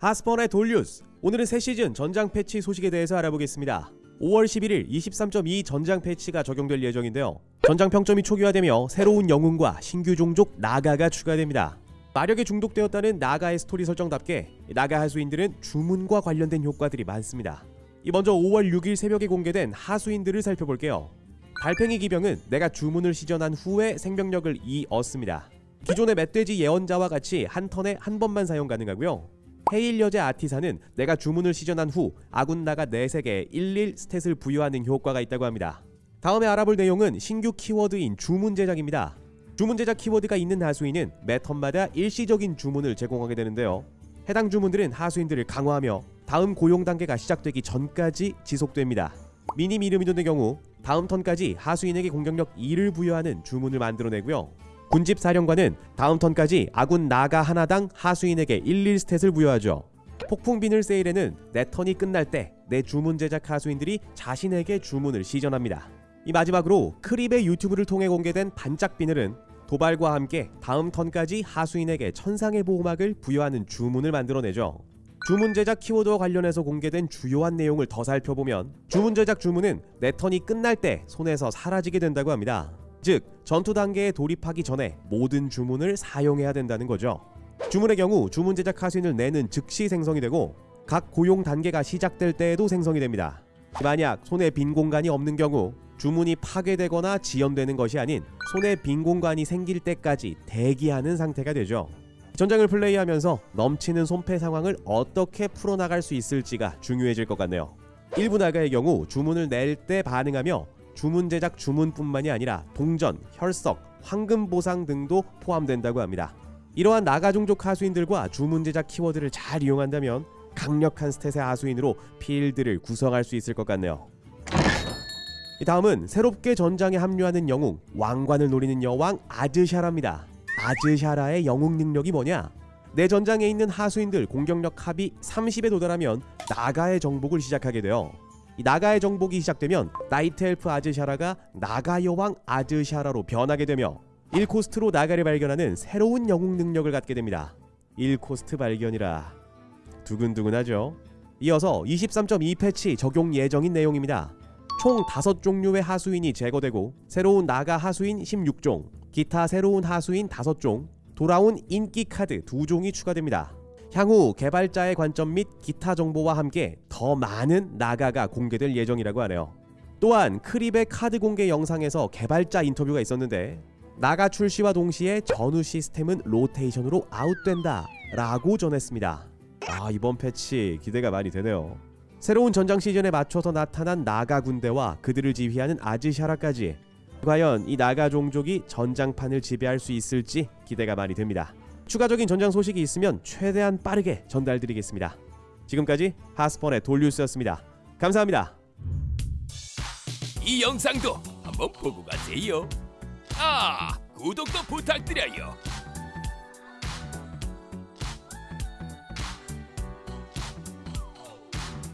하스펀의 돌뉴스 오늘은 새 시즌 전장 패치 소식에 대해서 알아보겠습니다. 5월 11일 23.2 전장 패치가 적용될 예정인데요. 전장 평점이 초기화되며 새로운 영웅과 신규 종족 나가가 추가됩니다. 마력에 중독되었다는 나가의 스토리 설정답게 나가 하수인들은 주문과 관련된 효과들이 많습니다. 이 먼저 5월 6일 새벽에 공개된 하수인들을 살펴볼게요. 달팽이 기병은 내가 주문을 시전한 후에 생명력을 2 얻습니다. 기존의 멧돼지 예언자와 같이 한 턴에 한 번만 사용 가능하고요. 헤일 여제 아티사는 내가 주문을 시전한 후 아군 나가 4색에 11 스탯을 부여하는 효과가 있다고 합니다. 다음에 알아볼 내용은 신규 키워드인 주문 제작입니다. 주문 제작 키워드가 있는 하수인은 매 턴마다 일시적인 주문을 제공하게 되는데요. 해당 주문들은 하수인들을 강화하며 다음 고용 단계가 시작되기 전까지 지속됩니다. 이름이 되는 경우 다음 턴까지 하수인에게 공격력 2를 부여하는 주문을 만들어내고요. 군집 사령관은 다음 턴까지 아군 나가 하나당 하수인에게 11 스탯을 부여하죠. 폭풍 비늘 세일에는 내 턴이 끝날 때 내 주문 제작 하수인들이 자신에게 주문을 시전합니다. 이 마지막으로 크립의 유튜브를 통해 공개된 반짝 비늘은 도발과 함께 다음 턴까지 하수인에게 천상의 보호막을 부여하는 주문을 만들어내죠. 주문 제작 키워드와 관련해서 공개된 주요한 내용을 더 살펴보면 주문 제작 주문은 내 턴이 끝날 때 손에서 사라지게 된다고 합니다. 즉 전투 단계에 돌입하기 전에 모든 주문을 사용해야 된다는 거죠. 주문의 경우 주문 제작 하수인을 내는 즉시 생성이 되고 각 고용 단계가 시작될 때에도 생성이 됩니다. 만약 손에 빈 공간이 없는 경우 주문이 파괴되거나 지연되는 것이 아닌 손에 빈 공간이 생길 때까지 대기하는 상태가 되죠. 전장을 플레이하면서 넘치는 손패 상황을 어떻게 풀어나갈 수 있을지가 중요해질 것 같네요. 일부 나가의 경우 주문을 낼 때 반응하며 주문 제작 주문뿐만이 아니라 동전, 혈석, 황금 보상 등도 포함된다고 합니다. 이러한 나가 종족 하수인들과 주문 제작 키워드를 잘 이용한다면 강력한 스탯의 하수인으로 필드를 구성할 수 있을 것 같네요. 이 다음은 새롭게 전장에 합류하는 영웅 왕관을 노리는 여왕 아즈샤라입니다. 아즈샤라의 영웅 능력이 뭐냐? 내 전장에 있는 하수인들 공격력 합이 30에 도달하면 나가의 정복을 시작하게 돼요. 이 나가의 정복이 시작되면 나이트 엘프 아즈샤라가 나가 여왕 아즈샤라로 변하게 되며 1코스트로 나가를 발견하는 새로운 영웅 능력을 갖게 됩니다. 1코스트 발견이라 두근두근하죠. 이어서 23.2 패치 적용 예정인 내용입니다. 총 5종류의 하수인이 제거되고 새로운 나가 하수인 16종, 기타 새로운 하수인 5종, 돌아온 인기 카드 2종이 추가됩니다. 향후 개발자의 관점 및 기타 정보와 함께 더 많은 나가가 공개될 예정이라고 하네요. 또한 크립의 카드 공개 영상에서 개발자 인터뷰가 있었는데 나가 출시와 동시에 전우 시스템은 로테이션으로 아웃된다 라고 전했습니다. 아 이번 패치 기대가 많이 되네요. 새로운 전장 시즌에 맞춰서 나타난 나가 군대와 그들을 지휘하는 아즈샤라까지 과연 이 나가 종족이 전장판을 지배할 수 있을지 기대가 많이 됩니다. 추가적인 전장 소식이 있으면 최대한 빠르게 전달드리겠습니다. 지금까지 하스펀의 돌뉴스였습니다. 감사합니다. 이 영상도 한번 보고 가세요. 아, 구독도 부탁드려요.